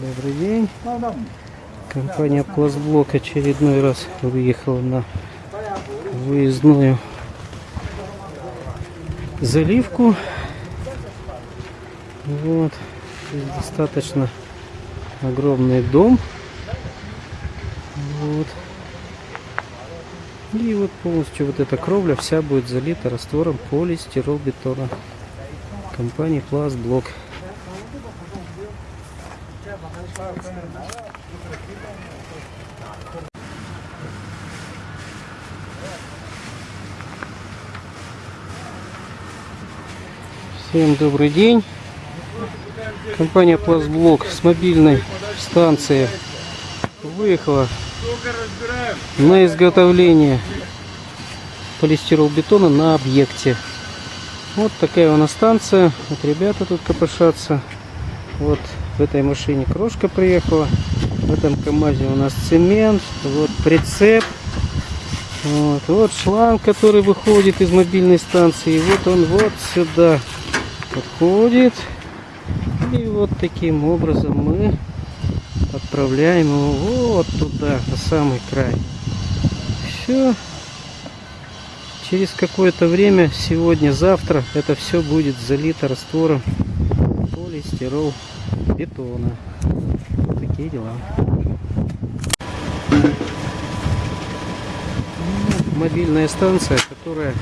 Добрый день. Компания Пластблок очередной раз выехала на выездную заливку. Вот. Здесь достаточно огромный дом. Вот. И вот полностью вот эта кровля вся будет залита раствором полистиролбетона. Компании Пластблок. Всем добрый день. Компания Пластблок с мобильной станции выехала на изготовление полистиролбетона на объекте. Вот такая у нас станция. Вот ребята тут копошатся. Вот в этой машине крошка приехала. В этом КамАЗе у нас цемент. Вот прицеп. Вот, вот шланг, который выходит из мобильной станции. Вот он вот сюда подходит. И вот таким образом мы отправляем его вот туда, на самый край. Все. Через какое-то время, сегодня-завтра, это все будет залито раствором полистирол бетона. Вот такие дела. Мобильная станция, которая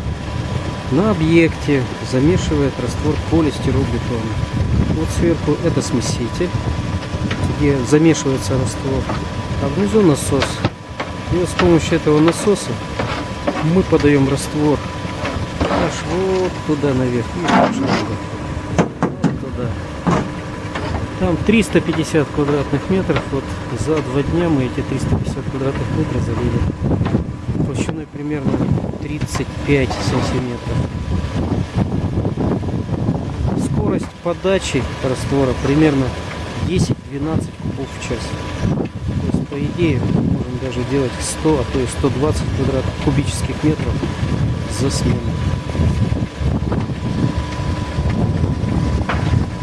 на объекте замешивает раствор полистиролбетона. Вот сверху это смеситель, где замешивается раствор, а внизу насос. И вот с помощью этого насоса мы подаем раствор аж вот туда наверх. Шланга? Вот туда. Там 350 квадратных метров. Вот за два дня мы эти 350 квадратных метров залили. Толщиной примерно 35 сантиметров. Скорость подачи раствора примерно 10-12 кубов в час. То есть, по идее, даже делать 100, а то и 120 квадратных кубических метров за смену.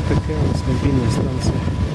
Такая у нас мобильная станция.